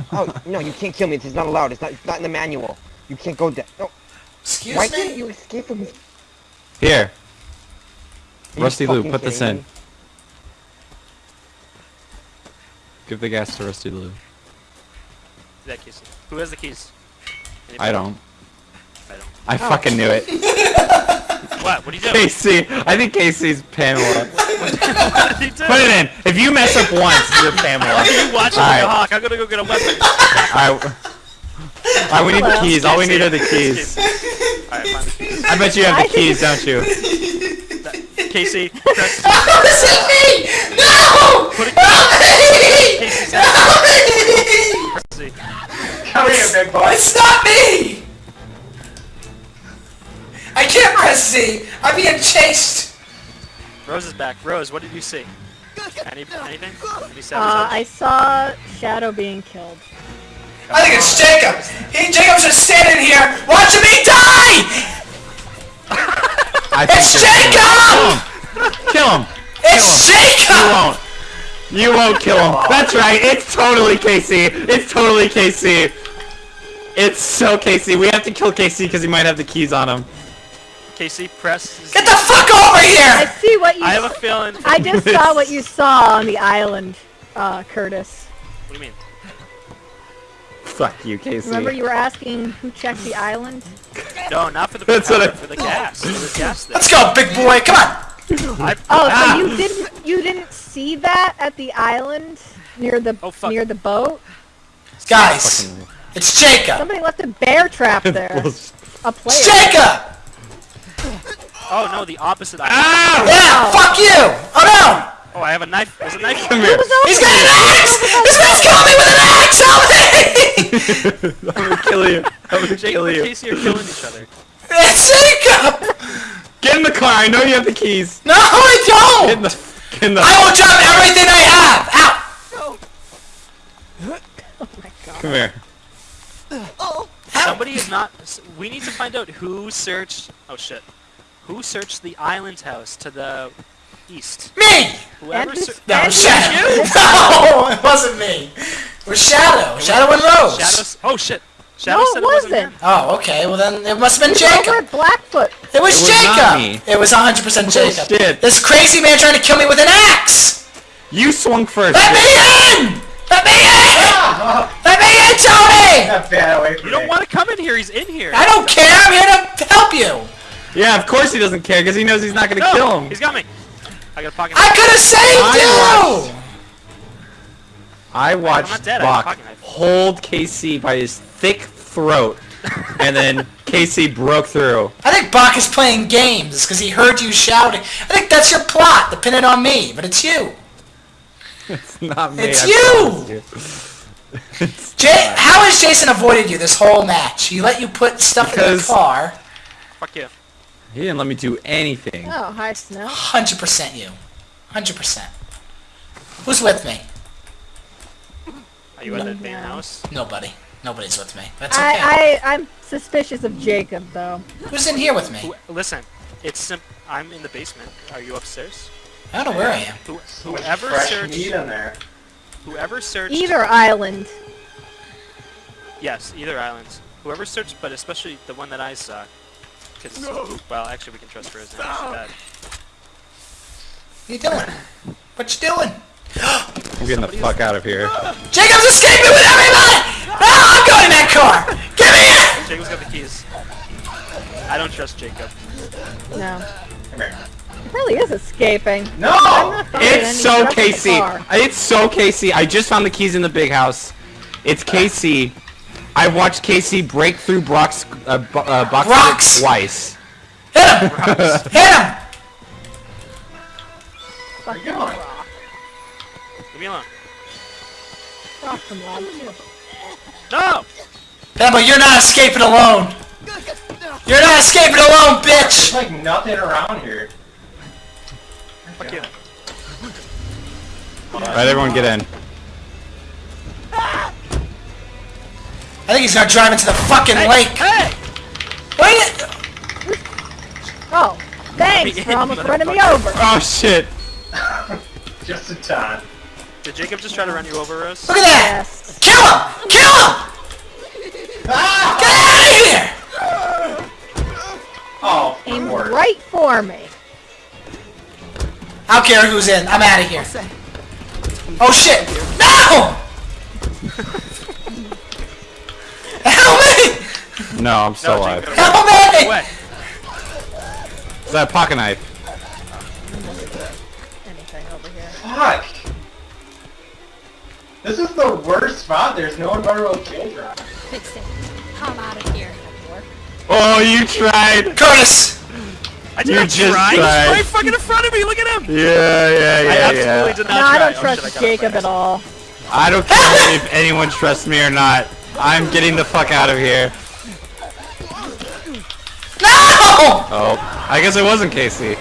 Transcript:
Oh, no, you can't kill me. This is not allowed. It's not, it's not in the manual. You can't go down. No. Excuse Why me? can't you escape from me? Here, Are Rusty Lou, put this in. me? Give the gas to Rusty Lou. That Casey. Who has the keys? I don't. I don't. I fucking knew it. What? What do you do? Casey, I think Casey's Pamela. Put it in. If you mess up once, you're Pamela. You watch it Alright. hawk. I'm gonna go get a weapon. Alright. Alright, we need the keys. All we need are the keys. Alright, find. I bet you have the keys, don't you? Casey, press Oh, this is me! No! Put it- Help me! Casey's Help me! press Come here, big boy. It's not me! I can't press Z! I'm being chased! Rose is back. Rose, what did you see? Any, anything? Uh. I saw Shadow being killed. I think it's Jacob! He, Jacob's just standing here watching me die! I It's you're- Jacob! Kill him! It's You Jacob! won't. You won't kill him. That's right. It's totally Casey. It's totally Casey. It's so Casey. We have to kill Casey because he might have the keys on him. Casey, press Z. Get the fuck over here! I see what you. I have a feeling. I just saw what you saw on the island, uh, Curtis. What do you mean? Fuck you, Casey. Remember you were asking who checked the island? No, not for the That's what I- for the gas. There was gas there. Let's go, big boy, come on! I, Oh, Ah. so you didn't you didn't see that at the island near the Oh, fuck. near the boat? Guys, it's Jacob! Somebody left a bear trap there. Bullshit. A player. It's Jacob! Oh no, the opposite. eye. Ah! Yeah, fuck you! Oh no! Oh, I have a knife. There's a knife. Come here. He's got an axe! This man's killing me with an axe! Help me! I'm gonna kill you. I'm gonna Jake kill you. Casey are killing each other. It's Jacob! Get in the car. I know you have the keys. No, I don't! in the. Get in the. I will drop everything I have! Ow! Come here. Oh. Somebody is not. We need to find out who searched. Oh shit. Who searched the island house to the east? Me! Whoever. Andrew- Ser- No, Andrew- Shadow. No, it wasn't me. It was Shadow. Shadow and Rose. Shadows. Oh shit. Shadow No, said it wasn't. there. Oh, okay. Well, then it must have been Over Jacob. at Blackfoot. It was It was Jacob. It was 100% Jacob. Bullshit. This crazy man trying to kill me with an axe. You swung first. Let me in! Let me in! Ah! Let me in, Tony! That bad away from You don't me. want to come in here. He's in here. I don't care. Yeah, of course he doesn't care because he knows he's not gonna No, kill him. He's got me. I got a pocket. I could have saved I you. I watched I have a Bach hold Casey by his thick throat, and then Casey broke through. I think Bach is playing games because he heard you shouting. I think that's your plot, to pin it on me, but it's you. It's not me. It's I you! promise. It's Jay, how has Jason avoided you this whole match? He let you put stuff in the car. Fuck you. He didn't let me do anything. Oh, hi, Snow. 100% you. 100%. Who's with me? Are you at the No. main house? Nobody. Nobody's with me. That's okay. I, I, I'm suspicious of Jacob, though. Who's in here with me? Who, listen, it's sim- I'm in the basement. Are you upstairs? I don't know where I am. Who, whoever Fresh searched, meat in there. whoever searched, Either island. yes, either islands. Whoever searched, but especially the one that I saw, because well, actually we can trust Rose now. She's dead. What you doing? What you doing? I'm getting the fuck out of here. Jacob's escaping with everybody! No, I'm going in that car! Get me in! Jacob's got the keys. I don't trust Jacob. No. It really is escaping. No! I'm not following any It's so direction Casey. It's so Casey. I just found the keys in the big house. It's Casey. I watched Casey break through Brock's uh, bo- uh, box Rocks. twice. Hit him! Hit him! Where you going? Leave me alone. Rock from lab too. No! Pebble, you're not escaping alone! You're not escaping alone, bitch! There's like nothing around here. Fuck you. Alright, everyone get in. I think he's gonna drive into the fucking lake. Hey! Wait! Oh, thanks for almost running me over. Oh shit. Just in time. Did Jacob just try to run you over, Rose? Look at that! Yes. Kill him! Kill him! Ah! Get out of here! Oh, Aimed Lord. right for me. I don't care who's in. I'm out of here. Oh shit! No! Help me! No, I'm still No, alive. Help me! Is that a pocket knife? Anything over here. Fuck. This is the worst spot. There's no environmental kill drop. Fix it. I'm out of here. Oh, you tried! Curtis! I did You not just try. He's right fucking in front of me. Look at him. Yeah, yeah, I yeah, I absolutely yeah. did not No, try. I don't Oh, trust shit, I Jacob at all. I don't care if anyone trusts me or not. I'm getting the fuck out of here. Oh, I guess it wasn't Casey.